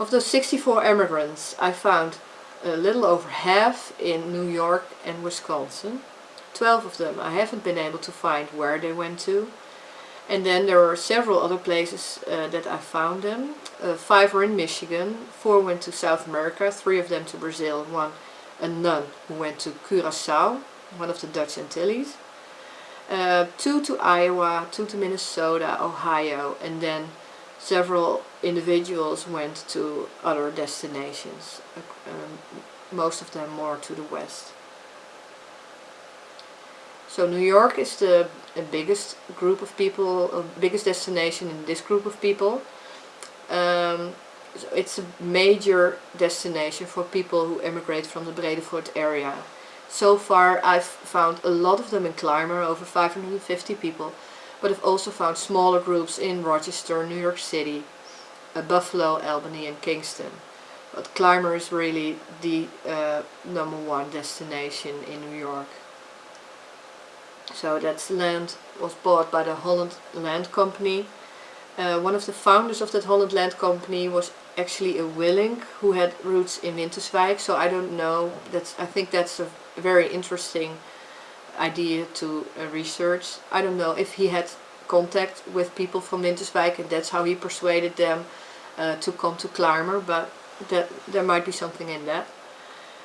Of those 64 immigrants, I found a little over half in New York and Wisconsin. 12 of them I haven't been able to find where they went to. And then there are several other places uh, that I found them. Uh, five were in Michigan, four went to South America, three of them to Brazil, one a nun who went to Curacao, one of the Dutch Antilles. Uh, two to Iowa, two to Minnesota, Ohio, and then several individuals went to other destinations, um, most of them more to the west. So New York is the biggest group of people, uh, biggest destination in this group of people. Um, so it's a major destination for people who emigrate from the Bredevoort area. So far I've found a lot of them in Clymer, over 550 people, but I've also found smaller groups in Rochester, New York City, uh, Buffalo, Albany and Kingston. But Clymer is really the uh, number one destination in New York. So that land was bought by the Holland Land Company. Uh, one of the founders of that Holland Land Company was actually a Willink who had roots in Winterswijk. So I don't know, that's, I think that's a very interesting idea to uh, research. I don't know if he had contact with people from Winterswijk and that's how he persuaded them uh, to come to Clymer, but that, there might be something in that.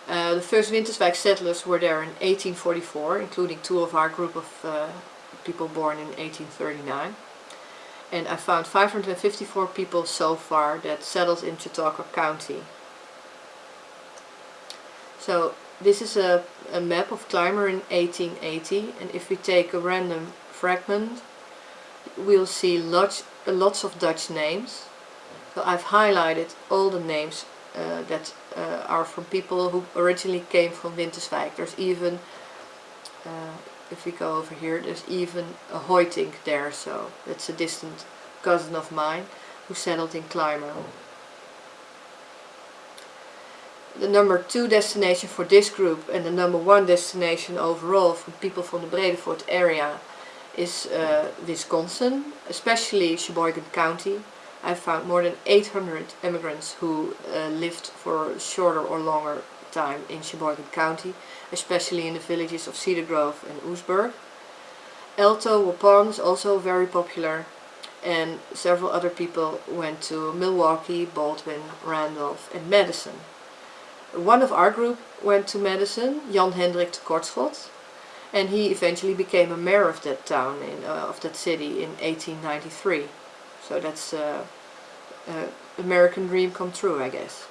Uh, the first Winterswijk settlers were there in 1844, including two of our group of uh, people born in 1839. And I found 554 people so far that settled in Chautauqua County. So this is a, a map of Clymer in 1880 and if we take a random fragment we'll see lots, lots of Dutch names. So I've highlighted all the names uh, that uh, are from people who originally came from Winterswijk. There's even, uh, if we go over here, there's even a Hoitink there, so that's a distant cousin of mine who settled in Clymer. The number two destination for this group and the number one destination overall for people from the Bredevoort area is uh, Wisconsin, especially Sheboygan County. I found more than 800 immigrants who uh, lived for a shorter or longer time in Sheboygan County, especially in the villages of Cedar Grove and Oostburg. Alto Waupun is also very popular and several other people went to Milwaukee, Baldwin, Randolph and Madison. One of our group went to Madison, Jan Hendrik de Kortschot, and he eventually became a mayor of that town, in, uh, of that city in 1893. So that's uh, uh, American dream come true, I guess.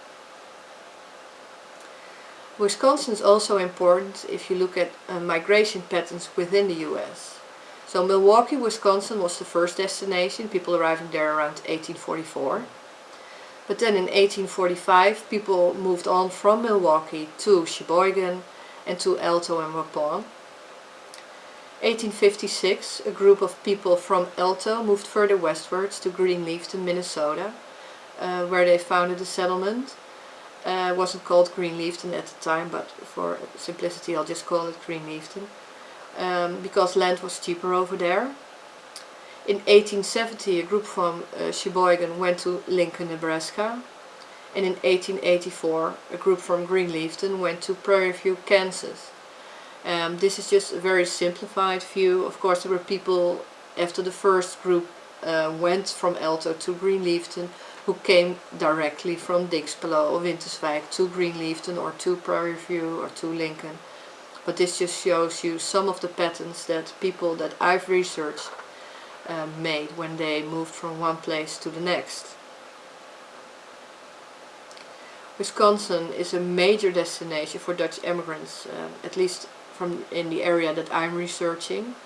Wisconsin is also important if you look at uh, migration patterns within the US. So Milwaukee, Wisconsin was the first destination, people arriving there around 1844. But then in 1845 people moved on from Milwaukee to Sheboygan and to Alto and Waupun. 1856, a group of people from Alto moved further westwards to Greenleafton, Minnesota, uh, where they founded a settlement. Uh, it wasn't called Greenleafton at the time, but for simplicity I'll just call it Greenleafton, um, because land was cheaper over there. In 1870, a group from uh, Sheboygan went to Lincoln, Nebraska, and in 1884, a group from Greenleafton went to Prairie View, Kansas. Um, this is just a very simplified view. Of course there were people after the first group uh, went from Alto to Greenleafton who came directly from Dinxperlo or Winterswijk to Greenleafton or to Prairie View or to Lincoln. But this just shows you some of the patterns that people that I've researched uh, made when they moved from one place to the next. Wisconsin is a major destination for Dutch immigrants, uh, at least from in the area that I'm researching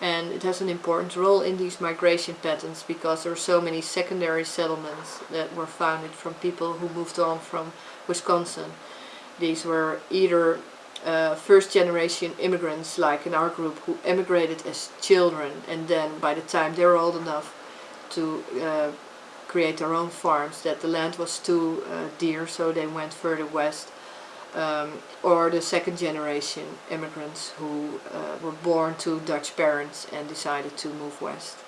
and it has an important role in these migration patterns because there are so many secondary settlements that were founded from people who moved on from Wisconsin. These were either uh, first generation immigrants like in our group who emigrated as children and then by the time they were old enough to uh, create their own farms that the land was too uh, dear so they went further west um, or the second generation immigrants who uh, were born to Dutch parents and decided to move west.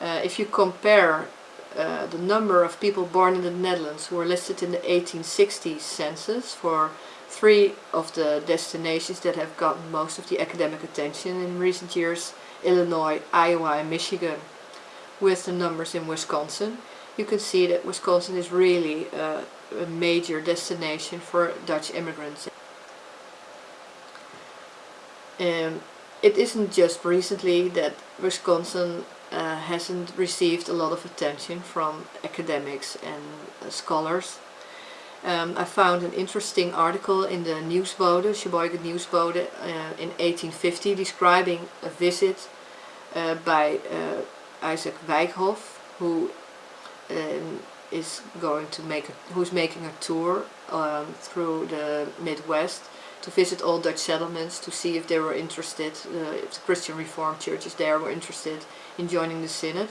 Uh, if you compare uh, the number of people born in the Netherlands who were listed in the 1860 census for three of the destinations that have gotten most of the academic attention in recent years, Illinois, Iowa and Michigan, with the numbers in Wisconsin, you can see that Wisconsin is really uh, a major destination for Dutch immigrants. Um, it isn't just recently that Wisconsin uh, hasn't received a lot of attention from academics and uh, scholars. Um, I found an interesting article in the Nieuwsbode, Sheboygan Nieuwsbode, uh, in 1850 describing a visit uh, by uh, Isaac Wyckoff, who um, is going to make a, who's making a tour um, through the Midwest to visit all Dutch settlements to see if they were interested, uh, if the Christian Reformed churches there were interested in joining the Synod.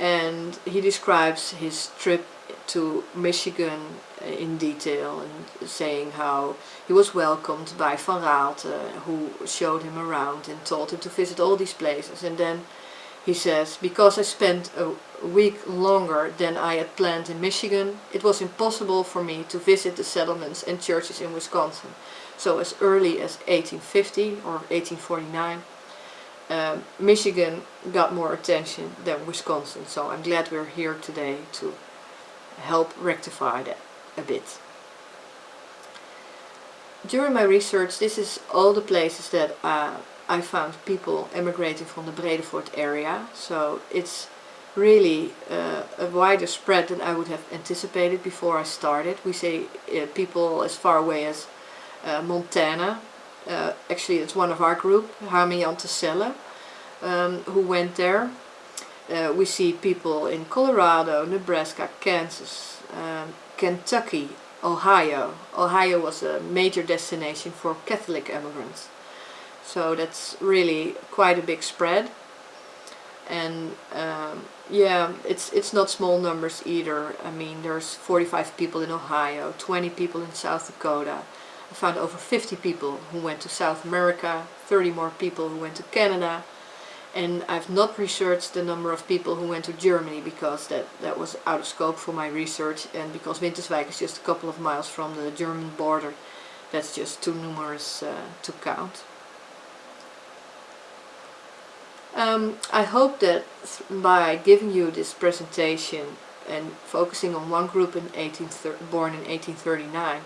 And he describes his trip to Michigan in detail and saying how he was welcomed by Van Raalte who showed him around and told him to visit all these places and then he says, because I spent a week longer than I had planned in Michigan, it was impossible for me to visit the settlements and churches in Wisconsin. So as early as 1850 or 1849, um, Michigan got more attention than Wisconsin. So I'm glad we're here today to help rectify that a bit. During my research, this is all the places that uh, I found people emigrating from the Bredevoort area. So it's really uh, a wider spread than I would have anticipated before I started. We say uh, people as far away as uh, Montana. Uh, actually it's one of our group, Harmy Antecelle, um, who went there. Uh, we see people in Colorado, Nebraska, Kansas, um, Kentucky, Ohio. Ohio was a major destination for Catholic immigrants. So that's really quite a big spread. And um, yeah, it's it's not small numbers either. I mean, there's 45 people in Ohio, 20 people in South Dakota. I found over 50 people who went to South America, 30 more people who went to Canada. And I've not researched the number of people who went to Germany because that, that was out of scope for my research and because Winterswijk is just a couple of miles from the German border. That's just too numerous uh, to count. Um, I hope that by giving you this presentation and focusing on one group in 18 born in 1839,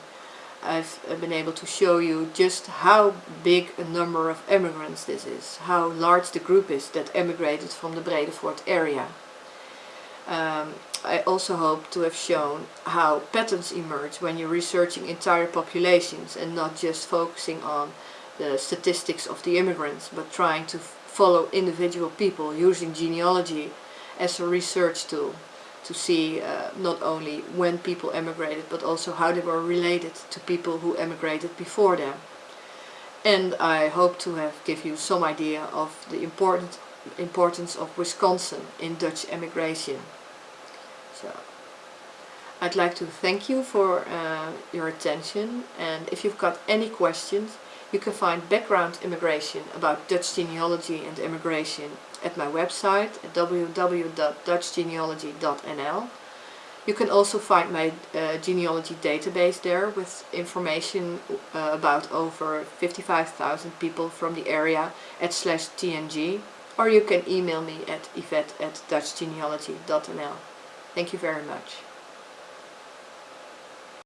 I've been able to show you just how big a number of immigrants this is, how large the group is that emigrated from the Bredevoort area. Um, I also hope to have shown how patterns emerge when you're researching entire populations and not just focusing on the statistics of the immigrants, but trying to follow individual people using genealogy as a research tool to see uh, not only when people emigrated but also how they were related to people who emigrated before them. And I hope to have give you some idea of the important importance of Wisconsin in Dutch emigration. So I'd like to thank you for uh, your attention and if you've got any questions you can find background immigration about Dutch genealogy and immigration at my website at www.dutchgenealogy.nl. You can also find my uh, genealogy database there with information uh, about over 55,000 people from the area at slash tng or you can email me at yvette at dutchgenealogy.nl. Thank you very much.